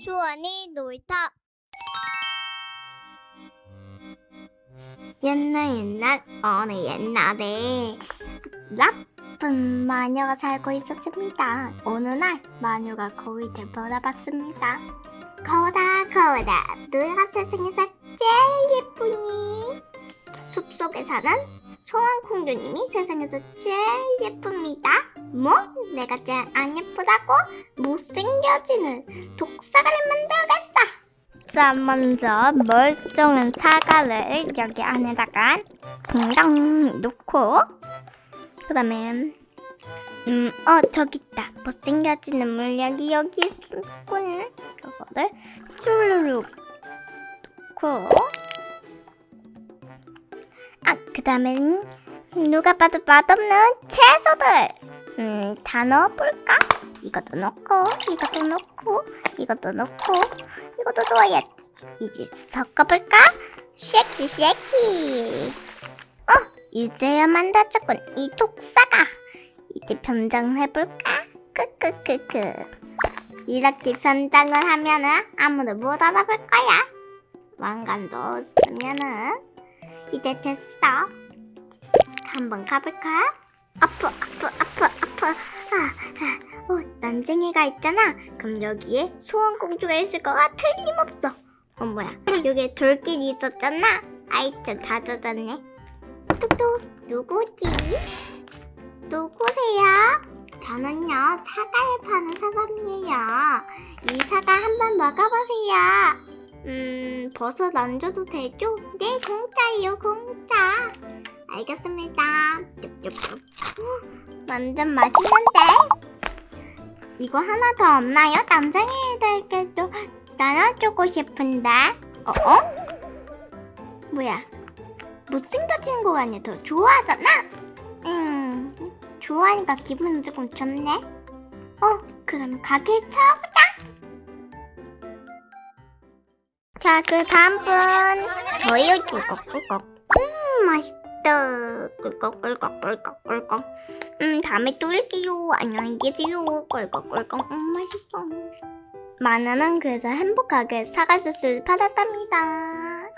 주원이 놀이터 옛날 옛날 어느 옛날에 나쁜 마녀가 살고 있었습니다. 어느 날 마녀가 거울 되돌아봤습니다. 거울아 거울아 너가 세상에서 제일 예쁘니? 숲속에 사는 소환공주님이 세상에서 제일 예쁩니다. 뭐? 내가 제일 안 예쁘다고? 못생겨지는 독사가를 만들겠어. 자, 먼저 멀쩡한 사과를 여기 안에다가 동당 놓고 그 다음에 음, 어, 저기 있다. 못생겨지는 물약이 여기 있군. 이거를 쭈루룩 놓고 아, 그 다음엔 누가 봐도 맛없는 채소들. 음, 다 넣어볼까? 이것도 넣고 이것도 넣고 이것도 넣고 이것도 넣어야지 이제 섞어볼까? 쉐키 쉐키. 어 이제야 만들어졌군. 이 독사가. 이제 변장해볼까? 크크크크. 이렇게 변장을 하면은 아무도 못 알아볼 거야. 왕관도 없으면은 이제 됐어 한번 가볼까? 아프 아프 아프 아프 아, 아. 어, 난쟁이가 있잖아. 그럼 여기에 소원공주가 있을 거가 틀림없어. 어, 뭐야. 여기에 돌길이 있었잖아. 아이, 참 다 젖었네. 뚝뚝, 누구지? 누구세요? 저는요, 사과를 파는 사람이에요. 이 사과 한번 먹어보세요. 음, 버섯 안 줘도 되죠? 네, 공짜예요, 공짜. 알겠습니다. 어, 완전 맛있는데? 이거 하나 더 없나요? 남자애들께도 나눠주고 싶은데. 어? 어? 뭐야? 못생겨지는 거 아니야? 더 좋아하잖아? 음, 좋아하니까 기분은 조금 좋네. 어, 그럼 가게 찾아보자. 자, 그 다음 분. 저요, 꿀꺽꿀꺽. 음, 맛있다. 꿀꺽꿀꺽, 꿀꺽꿀꺽. 음, 다음에 또 올게요. 안녕히 계세요. 꿀꺽꿀꺽. 음, 맛있어. 마나는 그래서 행복하게 사과 주스를 받았답니다.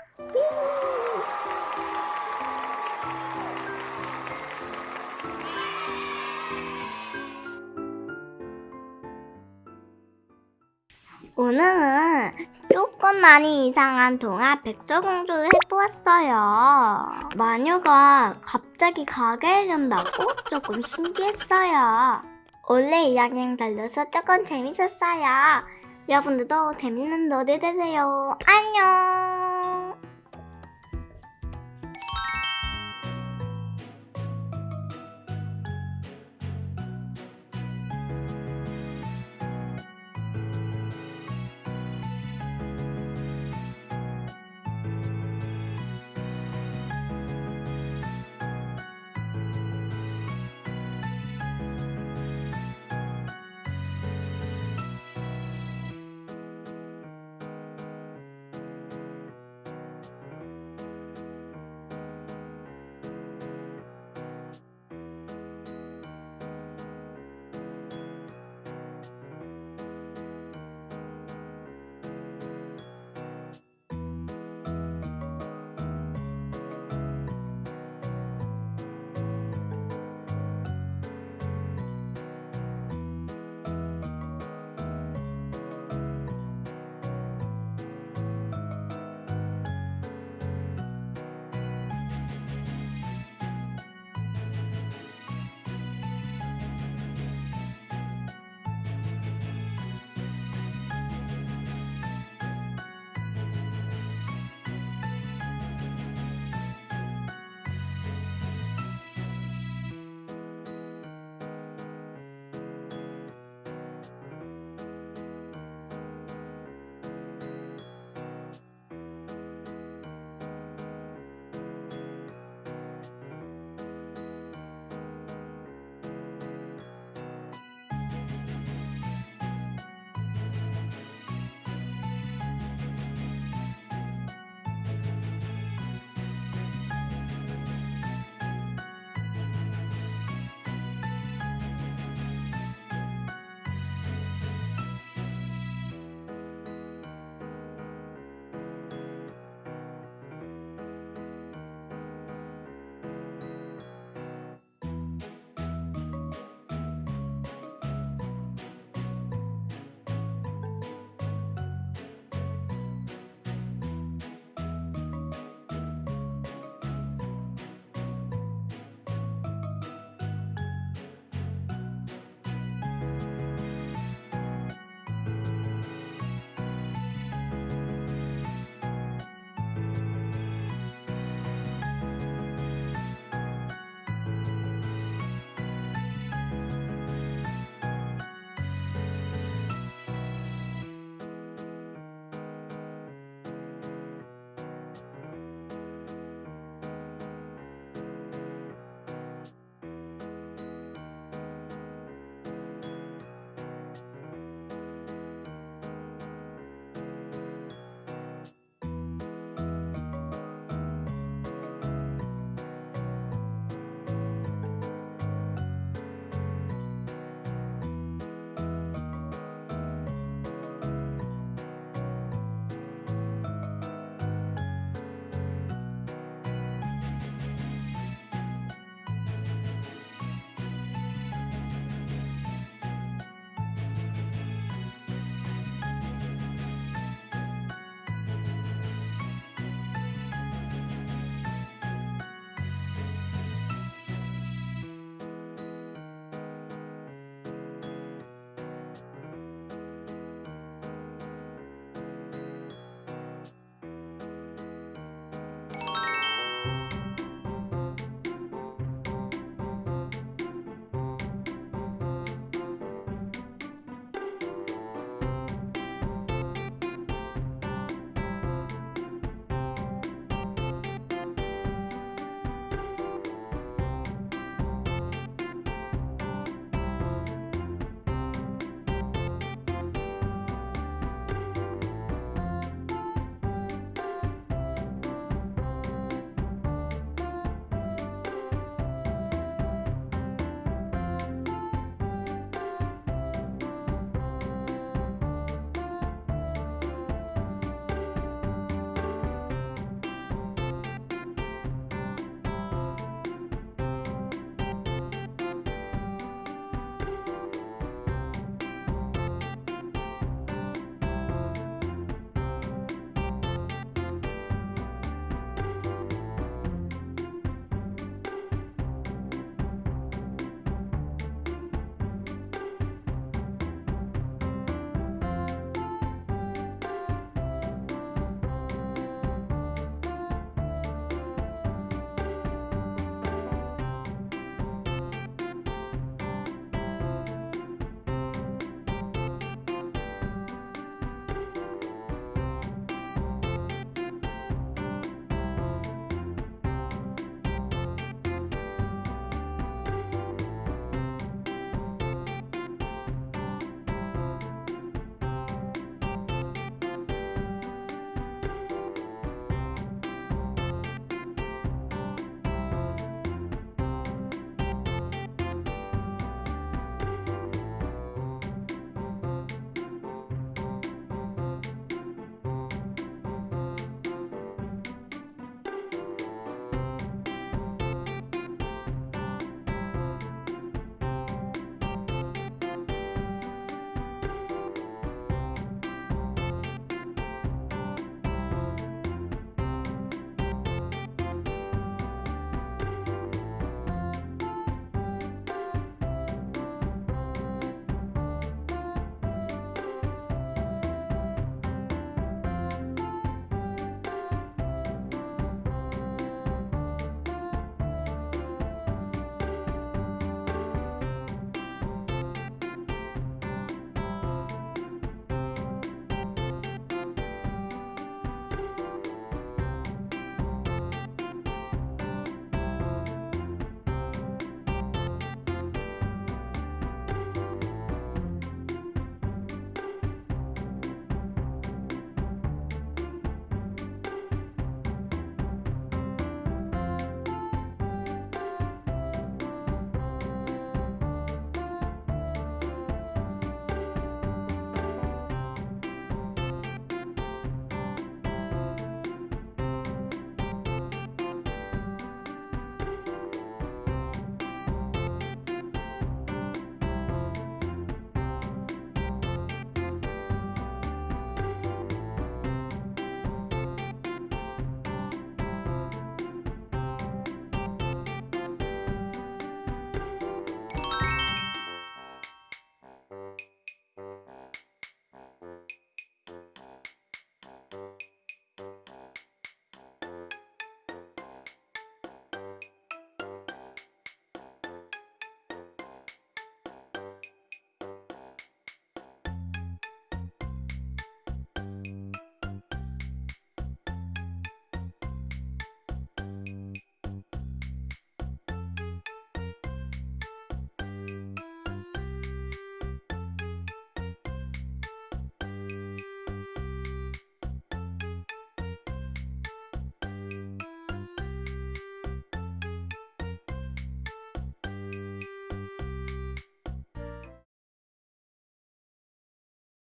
오늘은 조금 많이 이상한 동화 백설공주를 해보았어요. 마녀가 갑자기 가게에 간다고 조금 신기했어요. 원래 이야기랑 달라서 조금 재밌었어요. 여러분들도 재밌는 노래 되세요. 안녕!